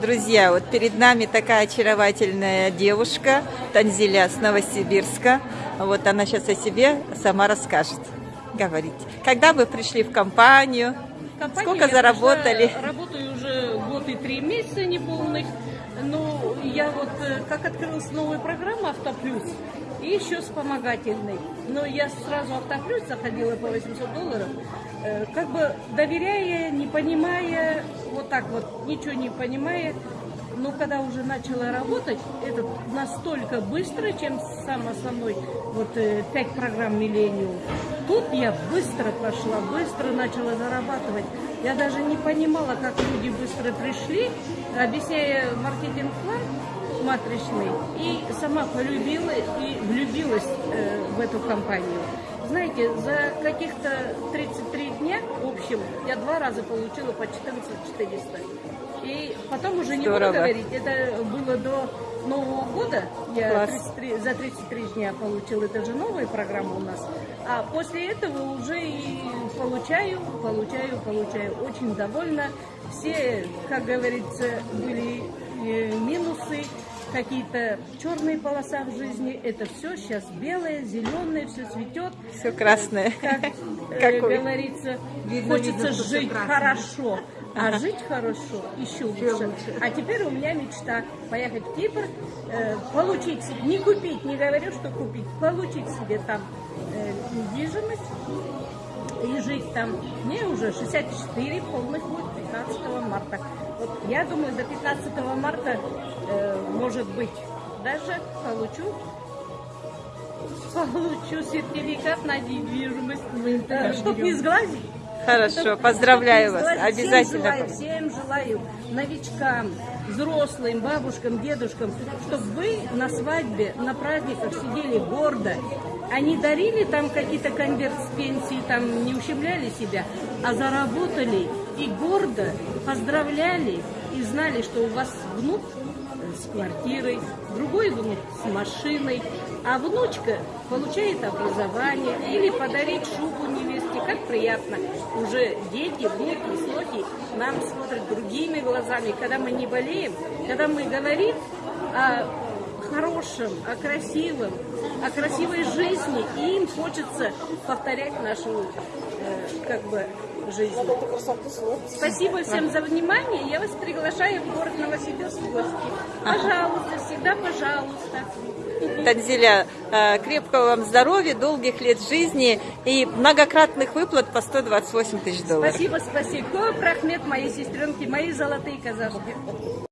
Друзья, вот перед нами такая очаровательная девушка, Танзиля с Новосибирска. Вот она сейчас о себе сама расскажет. Говорите. Когда вы пришли в компанию? Компании Сколько заработали? пришла, работаю уже год и три месяца неполных. Ну, я вот, э, как открылась новая программа «Автоплюс», и еще вспомогательной. Но я сразу «Автоплюс» заходила по 800 долларов, э, как бы доверяя, не понимая, так вот, ничего не понимая. Но когда уже начала работать, это настолько быстро, чем сам основной, вот э, программ «Миллениум». Тут я быстро пошла, быстро начала зарабатывать. Я даже не понимала, как люди быстро пришли, объясняя маркетинг-план матричный, и сама полюбила и влюбилась э, в эту компанию. Знаете, за каких-то 33 дня, в общем, я два раза получила по 14 400. И потом уже не буду говорить, это было до Нового года, я Класс. 33 за 33 дня получила, это же новая программа у нас. А после этого уже и получаю, получаю, получаю. Очень довольна. Все, как говорится, были минусы, какие-то черные полоса в жизни. Это все сейчас белое, зеленое, все цветет. Все красное. Как э, говорится, Видно, хочется видно, жить хорошо. А жить хорошо еще лучше. А теперь у меня мечта поехать в Кипр, э, получить, не купить, не говорю, что купить, получить себе там э, недвижимость и жить там. Мне уже 64, полных будет 15 марта. Вот я думаю, до 15 марта, э, может быть, даже получу получу сертификат на недвижимость, чтобы не сглазить. Хорошо, поздравляю вас. Всем Обязательно. желаю, всем желаю, новичкам, взрослым, бабушкам, дедушкам, чтобы вы на свадьбе, на праздниках сидели гордо, а не дарили там какие-то конверт с пенсии, там не ущемляли себя, а заработали и гордо поздравляли и знали, что у вас внук с квартирой, другой внук с машиной, а внучка получает образование или подарить шубу невесте. Как приятно. Уже дети, внуки, слухи нам смотрят другими глазами. Когда мы не болеем, когда мы говорим о хорошем, о красивом, о красивой жизни, и им хочется повторять нашу э, как бы жизнь. Спасибо всем за внимание. Я вас приглашаю в город Новосибирск в гости. Пожалуйста, всегда пожалуйста. Танзиля, э, крепкого вам здоровья, долгих лет жизни и многократных выплат по 128 тысяч долларов. Спасибо, спасибо. Прахмет моей сестренки, мои золотые казашки.